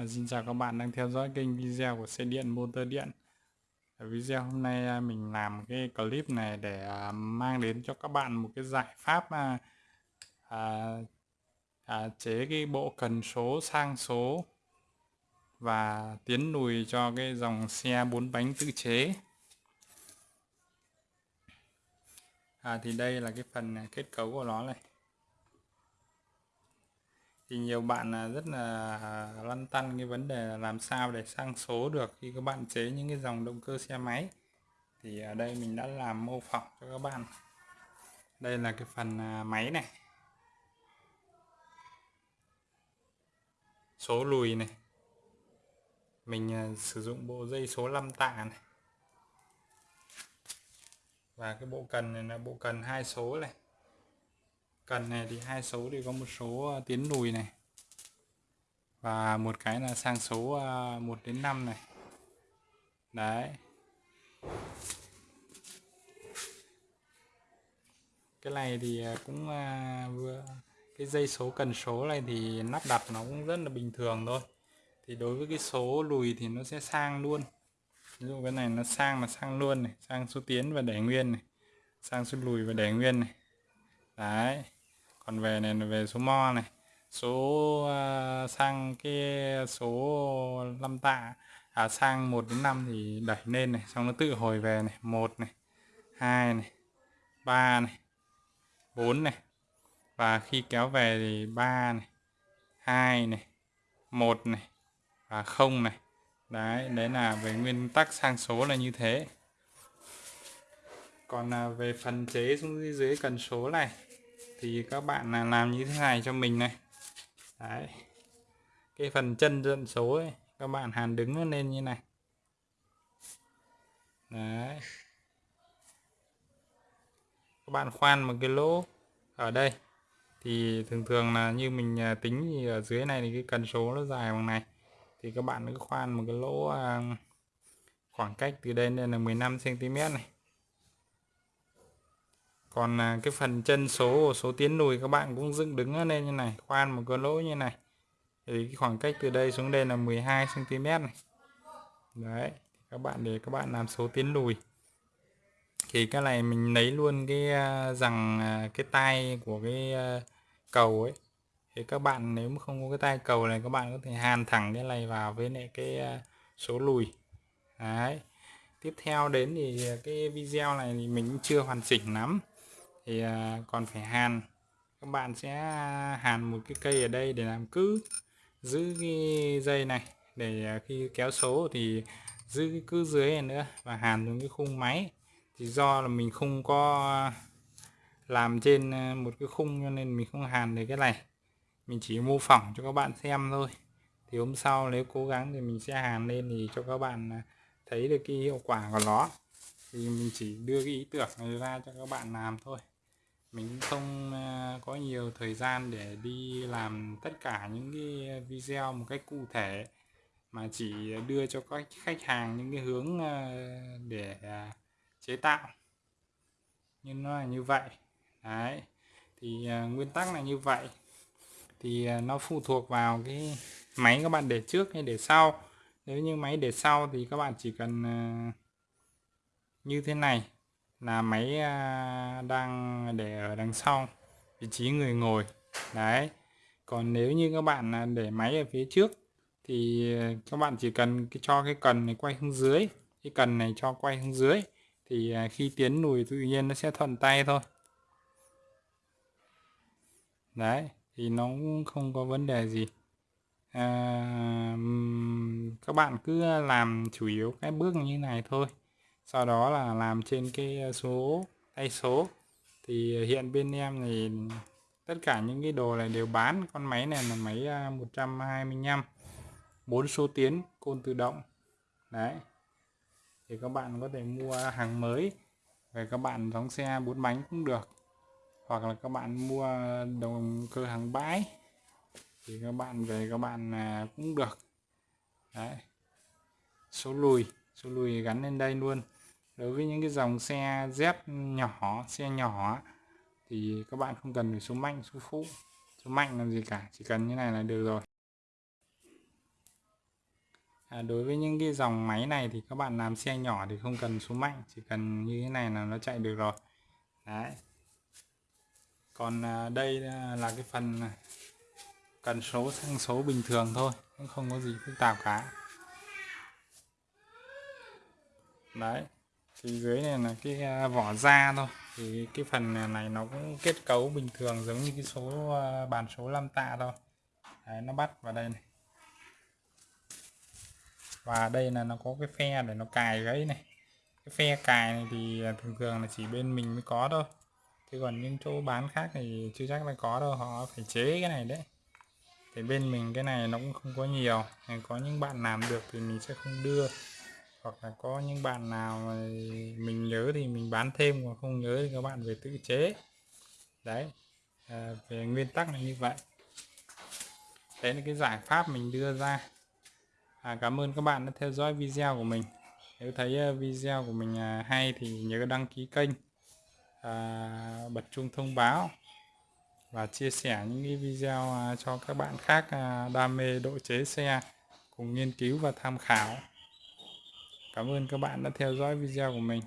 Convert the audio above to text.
À, xin chào các bạn đang theo dõi kênh video của xe điện motor điện. Ở video hôm nay à, mình làm cái clip này để à, mang đến cho các bạn một cái giải pháp à, à, à, chế cái bộ cần số sang số và tiến lùi cho cái dòng xe bốn bánh tự chế. À, thì đây là cái phần à, kết cấu của nó này thì nhiều bạn là rất là lăn tăn cái vấn đề là làm sao để sang số được khi các bạn chế những cái dòng động cơ xe máy. Thì ở đây mình đã làm mô phỏng cho các bạn. Đây là cái phần à, máy này. Số lùi này. Mình à, sử dụng bộ dây số 5 tạ này. Và cái bộ cần này là bộ cần hai số này cần này thì hai số thì có một số ờ, tiến lùi này. Và một cái là sang số ờ, 1 đến 5 này. Đấy. Cái này thì ờ, cũng vừa, cái dây số cần số này thì lắp đặt nó cũng rất là bình thường thôi. Thì đối với cái số lùi thì nó sẽ sang luôn. Ví dụ cái này nó sang là sang luôn này, sang số tiến và để nguyên này, sang số lùi và để nguyên này. Đấy còn về này về số mo này số uh, sang cái số 5 tạ à, sang 1 đến 5 thì đẩy lên này xong nó tự hồi về này một này hai này ba này bốn này. Và khi kéo về thì ba này hai này một này và không này. Đấy đấy là về nguyên tắc sang số là như thế. Còn à, về phần chế xuống dưới cần số này thì các bạn là làm như thế này cho mình này. Đấy. Cái phần chân dẫn số ấy, các bạn hàn đứng lên như này. Đấy. Các bạn khoan một cái lỗ ở đây. Thì thường thường là như mình à, tính thì ở dưới này thì cái cần số nó dài bằng này. Thì các bạn cứ khoan một cái lỗ à, khoảng cách từ đây lên là 15 cm này còn à, cái phần chân số số tiến lùi các bạn cũng dựng đứng lên như này, khoan một cái lỗ như này. Thì cái khoảng cách từ đây xuống đây là 12 cm này. Đấy, các bạn để các bạn làm số tiến lùi. Thì cái này mình lấy luôn cái à, rằng à, cái tay của cái cầu ấy. Thì các bạn nếu mà không có cái tay cầu này, các bạn có thể hàn thẳng cái này vào với lại cái số lùi. Đấy. Tiếp theo đến thì cái video này thì mình cũng chưa hoàn chỉnh lắm thì à, còn phải hàn. Các bạn sẽ hàn một cái cây ở đây để làm cứ, giữ cái dây này. Để à, khi kéo số thì giữ cái cứ dưới này nữa và hàn xuống cái khung máy. Thì do là mình không có làm trên à, một cái khung cho nên mình không hàn được cái này. Mình chỉ mô phỏng cho các bạn xem thôi. Thì hôm sau nếu cố gắng thì mình sẽ hàn lên thì cho các bạn thấy được cái hiệu quả của nó. Thì mình chỉ đưa cái ý tưởng này ra cho các bạn làm thôi mình không ờ, có nhiều thời gian để đi làm tất cả những cái video một cách cụ thể, mà chỉ đưa cho các khách hàng những cái hướng ờ, để ờ, chế tạo. Nhưng nó là như vậy. Đấy. Thì nguyên tắc là như vậy. Thì nó phụ thuộc vào cái máy các bạn để trước hay để sau. Nếu như máy để sau thì các bạn chỉ cần như thế này là máy à, đang để ở đằng sau vị trí người ngồi. Đấy. Còn nếu như các bạn à, để máy ở phía trước thì à, các bạn chỉ cần cho cái cần này quay hướng dưới cái cần này cho quay hướng dưới thì khi tiến lùi tự nhiên nó sẽ thuận tay thôi. Đấy thì nó cũng không có vấn đề gì. À, các bạn cứ làm chủ yếu cái bước như này thôi sau đó là làm trên cái ờ, số, tay số. Thì ờ, hiện bên em thì tất cả những cái đồ này đều bán. Con máy này là máy ờ, 125 bốn số tiến, côn tự động. Đấy. Thì các bạn có thể mua hàng mới. Về các bạn đóng xe bốn bánh cũng được. Hoặc là các bạn mua đồng cơ hàng bãi. Thì các bạn về các bạn à, cũng được. Đấy. Số lùi. Số lùi gắn lên đây luôn đối với những cái dòng xe Z nhỏ xe nhỏ thì các bạn không cần phải số mạnh số phụ. Số mạnh làm gì cả chỉ cần như này là được rồi. À, đối với những cái dòng máy này thì các bạn làm xe nhỏ thì không cần số mạnh chỉ cần như thế này là nó chạy được rồi. Đấy. Còn à, đây à, là cái phần à, cần số sang số bình thường thôi cũng không có gì phức tạp cả. Đấy thì dưới này là cái à, vỏ da thôi. Thì cái phần này nó cũng kết cấu bình thường giống như cái số à, bàn số 5 tạ thôi. Đấy, nó bắt vào đây này. Và đây là nó có cái phe để nó cài gáy này. Cái phe cài này thì à, thường thường là chỉ bên mình mới có thôi. Chứ còn những chỗ bán khác thì chưa chắc là có đâu họ phải chế cái này đấy. Thì bên mình cái này nó cũng không có nhiều. Có những bạn làm được thì mình sẽ không đưa hoặc là có những bạn nào mà mình nhớ thì mình bán thêm còn không nhớ thì các bạn về tự chế. Đấy à, về nguyên tắc là như vậy. Đấy là cái giải pháp mình đưa ra. À, cảm ơn các bạn đã theo dõi video của mình. Nếu thấy à, video của mình à, hay thì nhớ đăng ký kênh à, bật chuông thông báo và chia sẻ những cái video à, cho các bạn khác đam mê độ chế xe cùng nghiên cứu và tham khảo. Cảm ơn các bạn đã theo dõi video của mình.